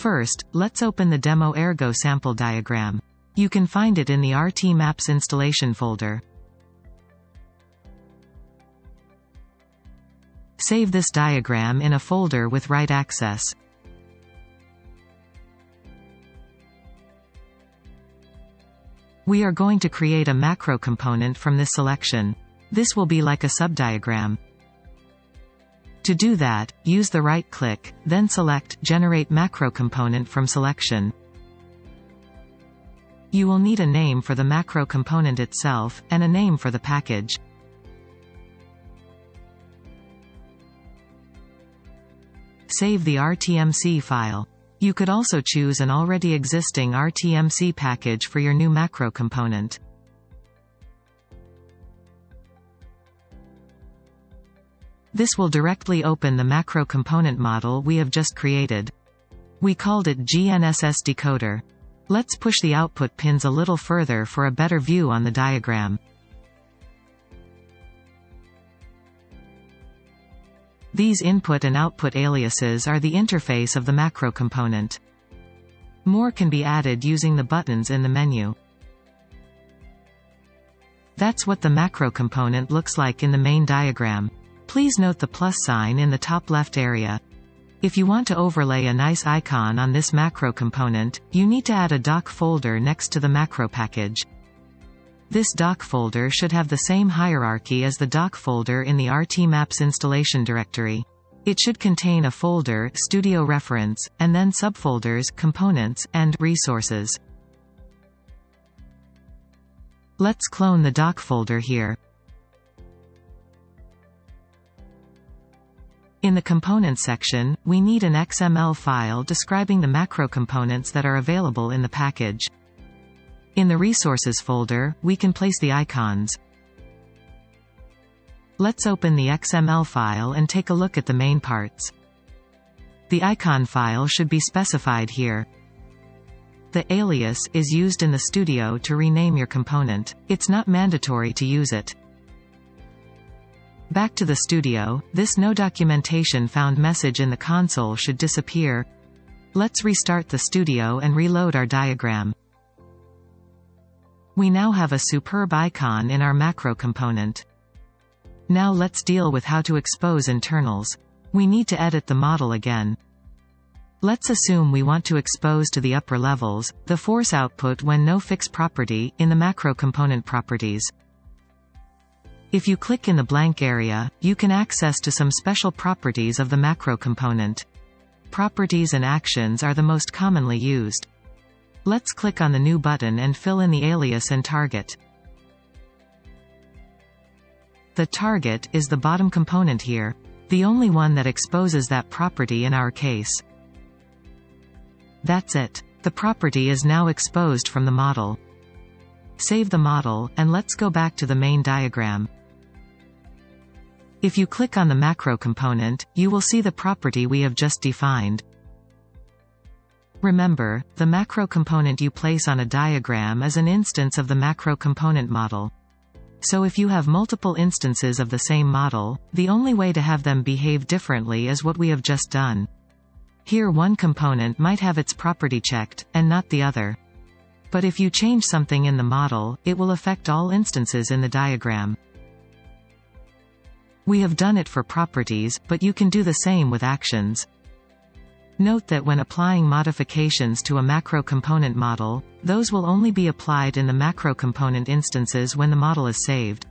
First, let's open the demo ergo sample diagram. You can find it in the RTMaps installation folder. Save this diagram in a folder with write access. We are going to create a macro component from this selection. This will be like a subdiagram. To do that, use the right-click, then select Generate Macro Component from Selection. You will need a name for the macro component itself, and a name for the package. Save the RTMC file. You could also choose an already existing RTMC package for your new macro component. This will directly open the macro component model we have just created. We called it GNSS decoder. Let's push the output pins a little further for a better view on the diagram. These input and output aliases are the interface of the macro component. More can be added using the buttons in the menu. That's what the macro component looks like in the main diagram. Please note the plus sign in the top left area. If you want to overlay a nice icon on this macro component, you need to add a doc folder next to the macro package. This doc folder should have the same hierarchy as the doc folder in the RTMaps installation directory. It should contain a folder, studio reference, and then subfolders, components, and resources. Let's clone the doc folder here. In the Components section, we need an XML file describing the macro components that are available in the package. In the Resources folder, we can place the icons. Let's open the XML file and take a look at the main parts. The icon file should be specified here. The alias is used in the studio to rename your component. It's not mandatory to use it. Back to the studio, this no documentation found message in the console should disappear. Let's restart the studio and reload our diagram. We now have a superb icon in our macro component. Now let's deal with how to expose internals. We need to edit the model again. Let's assume we want to expose to the upper levels, the force output when no fixed property, in the macro component properties. If you click in the blank area, you can access to some special properties of the macro component. Properties and actions are the most commonly used. Let's click on the new button and fill in the alias and target. The target is the bottom component here, the only one that exposes that property in our case. That's it. The property is now exposed from the model. Save the model, and let's go back to the main diagram. If you click on the macro component, you will see the property we have just defined. Remember, the macro component you place on a diagram is an instance of the macro component model. So if you have multiple instances of the same model, the only way to have them behave differently is what we have just done. Here one component might have its property checked, and not the other. But if you change something in the model, it will affect all instances in the diagram. We have done it for properties, but you can do the same with actions. Note that when applying modifications to a macro component model, those will only be applied in the macro component instances when the model is saved.